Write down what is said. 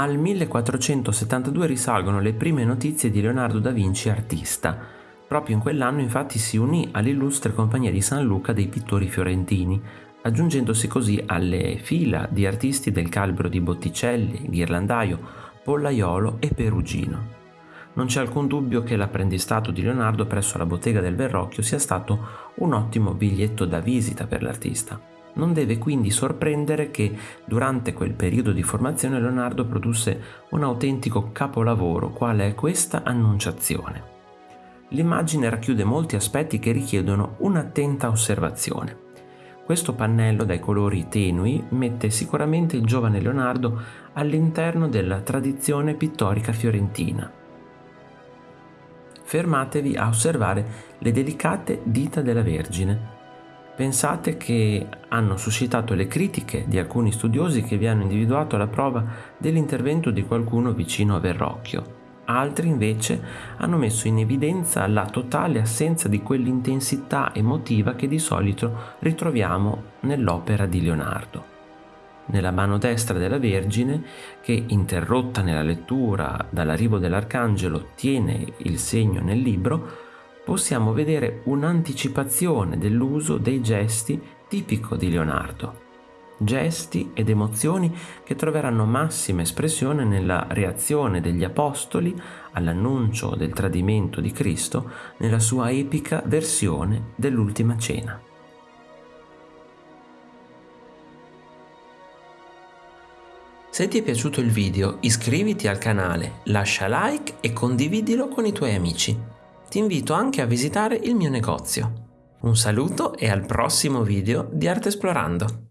Al 1472 risalgono le prime notizie di Leonardo da Vinci artista. Proprio in quell'anno infatti si unì all'illustre compagnia di San Luca dei pittori fiorentini, aggiungendosi così alle fila di artisti del calibro di Botticelli, Ghirlandaio, Pollaiolo e Perugino. Non c'è alcun dubbio che l'apprendistato di Leonardo presso la bottega del Verrocchio sia stato un ottimo biglietto da visita per l'artista. Non deve quindi sorprendere che durante quel periodo di formazione Leonardo produsse un autentico capolavoro quale è questa Annunciazione. L'immagine racchiude molti aspetti che richiedono un'attenta osservazione. Questo pannello dai colori tenui mette sicuramente il giovane Leonardo all'interno della tradizione pittorica fiorentina. Fermatevi a osservare le delicate dita della Vergine, Pensate che hanno suscitato le critiche di alcuni studiosi che vi hanno individuato la prova dell'intervento di qualcuno vicino a Verrocchio. Altri invece hanno messo in evidenza la totale assenza di quell'intensità emotiva che di solito ritroviamo nell'opera di Leonardo. Nella mano destra della Vergine, che interrotta nella lettura dall'arrivo dell'Arcangelo tiene il segno nel libro, possiamo vedere un'anticipazione dell'uso dei gesti tipico di Leonardo. Gesti ed emozioni che troveranno massima espressione nella reazione degli Apostoli all'annuncio del tradimento di Cristo nella sua epica versione dell'Ultima Cena. Se ti è piaciuto il video iscriviti al canale, lascia like e condividilo con i tuoi amici ti invito anche a visitare il mio negozio. Un saluto e al prossimo video di Arte Esplorando!